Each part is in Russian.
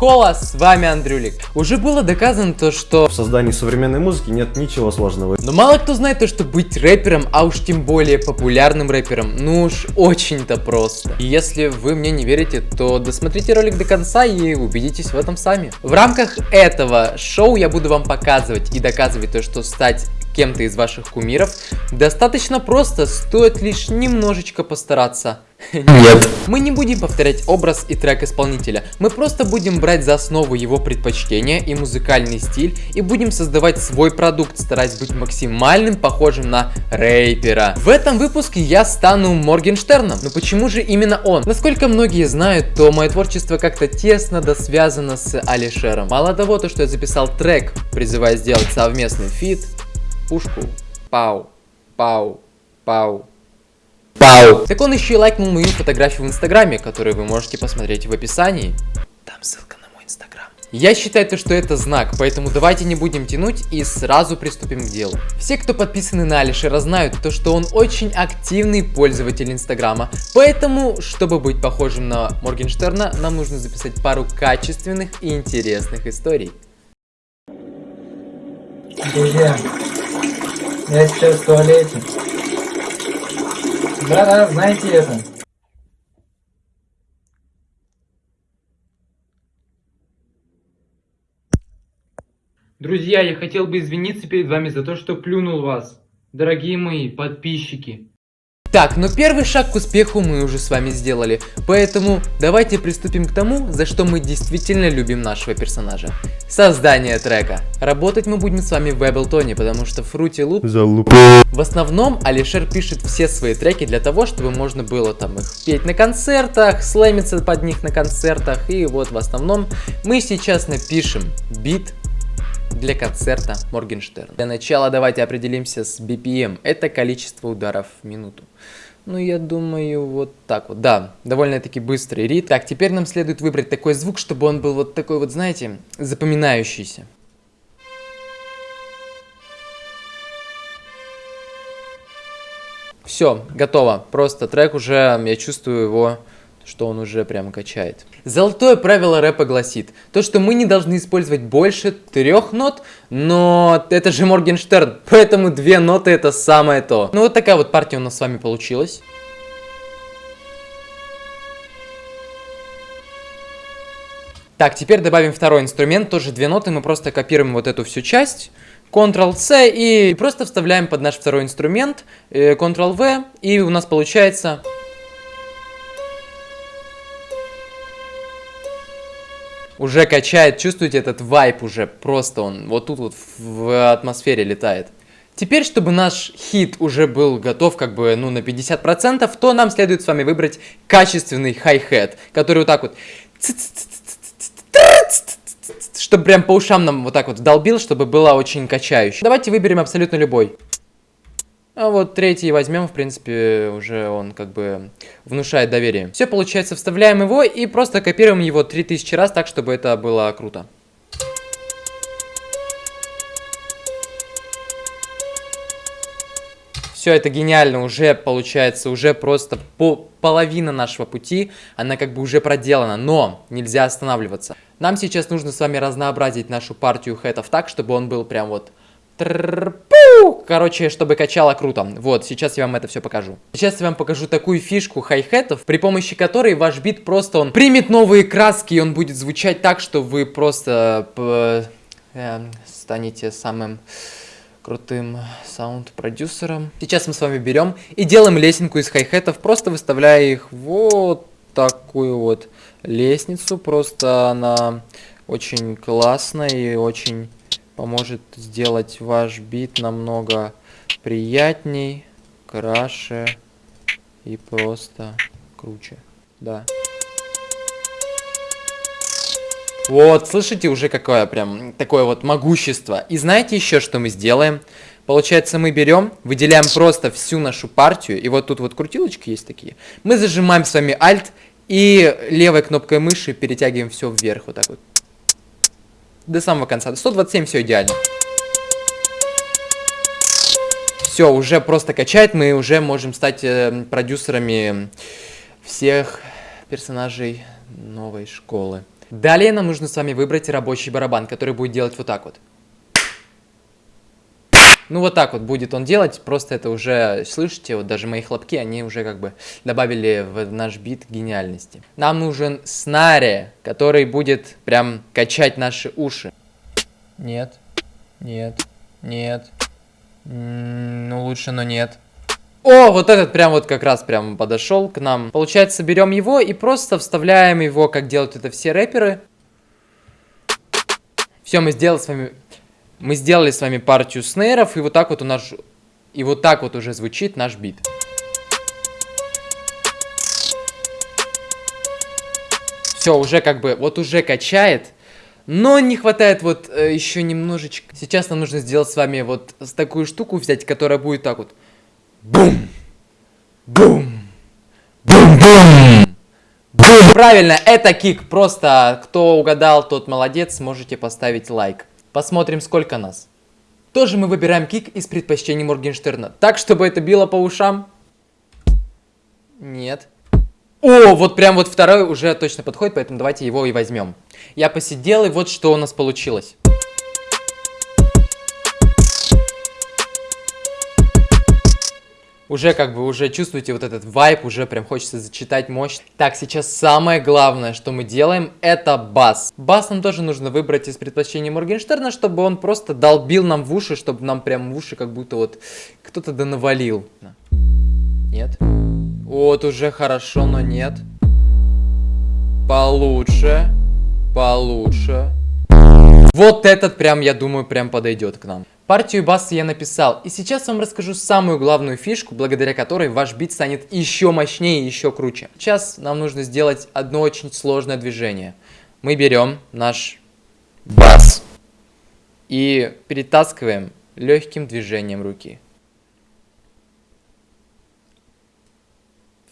Хола, с вами Андрюлик. Уже было доказано то, что... В создании современной музыки нет ничего сложного. Но мало кто знает то, что быть рэпером, а уж тем более популярным рэпером, ну уж очень-то просто. И если вы мне не верите, то досмотрите ролик до конца и убедитесь в этом сами. В рамках этого шоу я буду вам показывать и доказывать то, что стать кем-то из ваших кумиров достаточно просто, стоит лишь немножечко постараться. Нет. Мы не будем повторять образ и трек исполнителя, мы просто будем брать за основу его предпочтения и музыкальный стиль и будем создавать свой продукт, стараясь быть максимальным похожим на рэпера. В этом выпуске я стану Моргенштерном, но почему же именно он? Насколько многие знают, то мое творчество как-то тесно да связано с Алишером. Мало того, то что я записал трек, призывая сделать совместный фит, пушку, пау, пау, пау, Пау. Так он еще и лайкнул мою фотографию в инстаграме, которую вы можете посмотреть в описании. Там ссылка на мой инстаграм. Я считаю, то, что это знак, поэтому давайте не будем тянуть и сразу приступим к делу. Все, кто подписаны на Алишера, знают то, что он очень активный пользователь инстаграма. Поэтому, чтобы быть похожим на Моргенштерна, нам нужно записать пару качественных и интересных историй. Друзья, я сейчас в туалете. Да-да, знаете это. Друзья, я хотел бы извиниться перед вами за то, что плюнул вас. Дорогие мои подписчики. Так, но первый шаг к успеху мы уже с вами сделали, поэтому давайте приступим к тому, за что мы действительно любим нашего персонажа. Создание трека. Работать мы будем с вами в Ableton, потому что Fruity Loop... Залуп. В основном Алишер пишет все свои треки для того, чтобы можно было там их петь на концертах, слэмиться под них на концертах, и вот в основном мы сейчас напишем бит для концерта Моргенштерн. Для начала давайте определимся с BPM. Это количество ударов в минуту. Ну, я думаю, вот так вот. Да, довольно-таки быстрый ритм. Так, теперь нам следует выбрать такой звук, чтобы он был вот такой вот, знаете, запоминающийся. Все, готово. Просто трек уже, я чувствую его что он уже прям качает. Золотое правило рэпа гласит, то что мы не должны использовать больше трех нот, но это же Моргенштерн, поэтому две ноты это самое то. Ну вот такая вот партия у нас с вами получилась. Так, теперь добавим второй инструмент, тоже две ноты, мы просто копируем вот эту всю часть. Ctrl-C и просто вставляем под наш второй инструмент, э, Ctrl-V, и у нас получается... уже качает, чувствуете этот вайп уже, просто он вот тут вот в атмосфере летает. Теперь, чтобы наш хит уже был готов как бы, ну, на 50%, то нам следует с вами выбрать качественный хай-хет, который вот так вот... Чтобы прям по ушам нам вот так вот долбил, чтобы было очень качающе. Давайте выберем абсолютно любой. А вот третий возьмем, в принципе, уже он как бы внушает доверие. Все, получается, вставляем его и просто копируем его 3000 раз так, чтобы это было круто. Все это гениально, уже получается, уже просто по половина нашего пути, она как бы уже проделана, но нельзя останавливаться. Нам сейчас нужно с вами разнообразить нашу партию хэтов так, чтобы он был прям вот Короче, чтобы качало круто. Вот, сейчас я вам это все покажу. Сейчас я вам покажу такую фишку хай-хетов, при помощи которой ваш бит просто он примет новые краски, и он будет звучать так, что вы просто э, станете самым крутым саунд-продюсером. Сейчас мы с вами берем и делаем лесенку из хай-хетов, просто выставляя их вот такую вот лестницу. Просто она очень классная и очень поможет сделать ваш бит намного приятней, краше и просто круче. Да. Вот, слышите уже какое прям такое вот могущество. И знаете еще, что мы сделаем? Получается, мы берем, выделяем просто всю нашу партию, и вот тут вот крутилочки есть такие. Мы зажимаем с вами Alt и левой кнопкой мыши перетягиваем все вверх, вот так вот до самого конца. 127 все идеально. Все, уже просто качает, мы уже можем стать э, продюсерами всех персонажей новой школы. Далее нам нужно с вами выбрать рабочий барабан, который будет делать вот так вот. Ну вот так вот будет он делать, просто это уже, слышите, вот даже мои хлопки, они уже как бы добавили в наш бит гениальности. Нам нужен снаре, который будет прям качать наши уши. Нет, нет, нет, ну лучше, но нет. О, вот этот прям вот как раз прям подошел к нам. Получается, берем его и просто вставляем его, как делают это все рэперы. Все, мы сделали с вами мы сделали с вами партию снейров, и вот так вот у нас... И вот так вот уже звучит наш бит. Все, уже как бы, вот уже качает. Но не хватает вот э, еще немножечко. Сейчас нам нужно сделать с вами вот такую штуку взять, которая будет так вот. Бум! Бум! Бум-бум! Бум! Правильно, это кик. Просто кто угадал, тот молодец. Можете поставить лайк. Посмотрим, сколько нас. Тоже мы выбираем кик из предпочтений Моргенштерна. Так, чтобы это било по ушам? Нет. О, вот прям вот второй уже точно подходит, поэтому давайте его и возьмем. Я посидел, и вот что у нас получилось. Уже как бы, уже чувствуете вот этот вайп, уже прям хочется зачитать мощь. Так, сейчас самое главное, что мы делаем, это бас. Бас нам тоже нужно выбрать из предпочтений Моргенштерна, чтобы он просто долбил нам в уши, чтобы нам прям в уши как будто вот кто-то да. Нет. Вот уже хорошо, но нет. Получше. Получше. Вот этот прям, я думаю, прям подойдет к нам. Партию баса я написал, и сейчас вам расскажу самую главную фишку, благодаря которой ваш бит станет еще мощнее и еще круче. Сейчас нам нужно сделать одно очень сложное движение. Мы берем наш бас и перетаскиваем легким движением руки.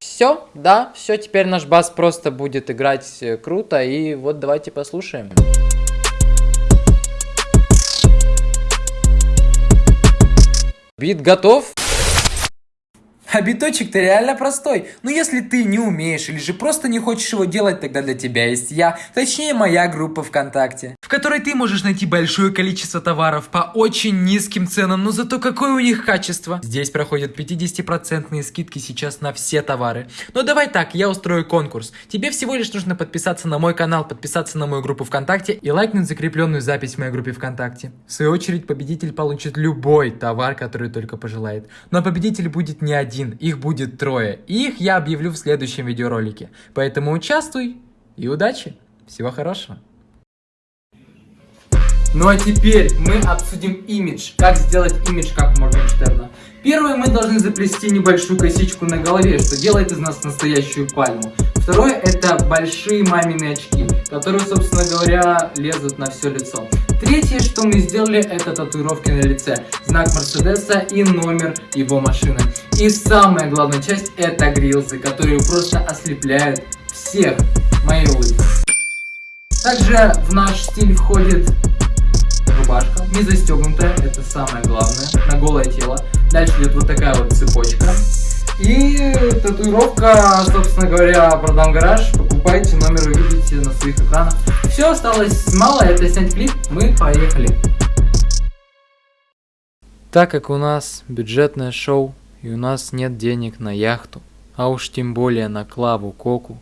Все, да, все, теперь наш бас просто будет играть э, круто, и вот давайте послушаем. Бит готов? А биточек-то реально простой. Но если ты не умеешь или же просто не хочешь его делать, тогда для тебя есть я, точнее моя группа ВКонтакте, которой ты можешь найти большое количество товаров по очень низким ценам, но зато какое у них качество. Здесь проходят 50% скидки сейчас на все товары. Но давай так, я устрою конкурс. Тебе всего лишь нужно подписаться на мой канал, подписаться на мою группу ВКонтакте и лайкнуть закрепленную запись в моей группе ВКонтакте. В свою очередь победитель получит любой товар, который только пожелает. Но победитель будет не один один, их будет трое. И их я объявлю в следующем видеоролике. Поэтому участвуй и удачи. Всего хорошего. Ну а теперь мы обсудим имидж. Как сделать имидж как Моргенштерна. Первое, мы должны заплести небольшую косичку на голове, что делает из нас настоящую пальму. Второе, это большие мамины очки, которые, собственно говоря, лезут на все лицо. Третье, что мы сделали, это татуировки на лице, знак Мерседеса и номер его машины. И самая главная часть, это грилзы, которые просто ослепляют всех моей улыбкой. Также в наш стиль входит рубашка, не застегнутая, это самое главное, на голое тело. Дальше идет вот такая вот цепочка. И татуировка, собственно говоря, продам гараж. Покупайте, номер вы видите на своих экранах. Все, осталось мало, это снять клип. Мы поехали. Так как у нас бюджетное шоу, и у нас нет денег на яхту, а уж тем более на Клаву Коку,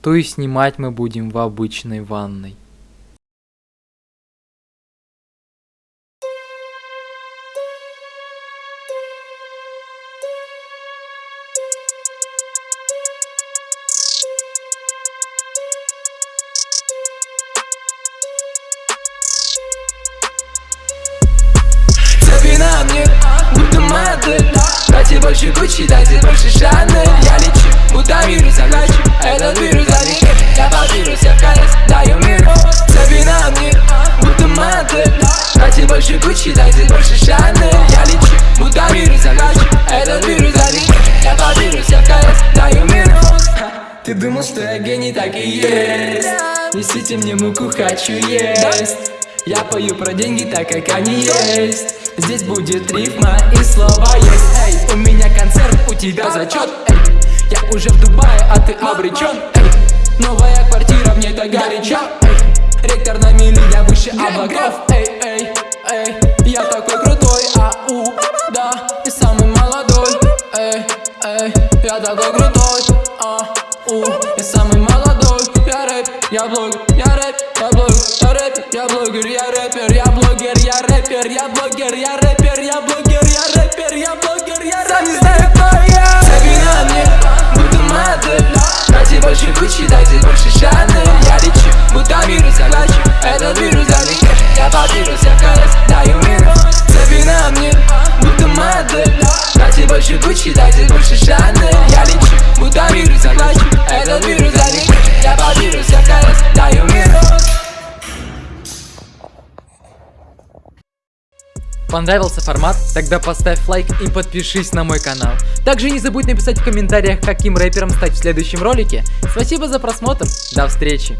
то и снимать мы будем в обычной ванной. Дайте больше Гуччи, дайте больше Шанель Я лечу, будто вирус захвачу Этот вирус заник Я под вирус, в конец даю миру. Цепи на мне, будто модель. Дайте больше Гуччи, дайте больше Шанель Я лечу, будто вирус захвачу Этот вирус заник Я под вирус, в конец даю миру. Ты думал, что я гений, так и есть. Несите мне муку, хочу есть. Я пою про деньги, так как они есть Здесь будет рифма и слово есть. Эй, у меня концерт, у тебя зачет. Эй, я уже в Дубае, а ты обречен. Эй, новая квартира, мне так горячо. Эй, Ректор на мили, я выше облаков. Эй, эй, эй, я такой крутой, ау, да И самый молодой, эй, эй, я такой крутой, ау, я самый молодой. Я рэп, я блогер, блогер, я рэпер, я блогер, я рэпер, я блогер, я рэпер, я блогер, я Сам не знаю, кто я Цепи на мне, будто модель. Дайте больше Гуччи, дайте больше Шанель Я лечу, будто вирус захвачу Этот вирус залечу Я попирус, я в колес, даю минус Цепи на мне, будто модель. Дайте больше Гуччи, дайте больше Шанель Я лечу, Понравился формат? Тогда поставь лайк и подпишись на мой канал. Также не забудь написать в комментариях, каким рэпером стать в следующем ролике. Спасибо за просмотр, до встречи!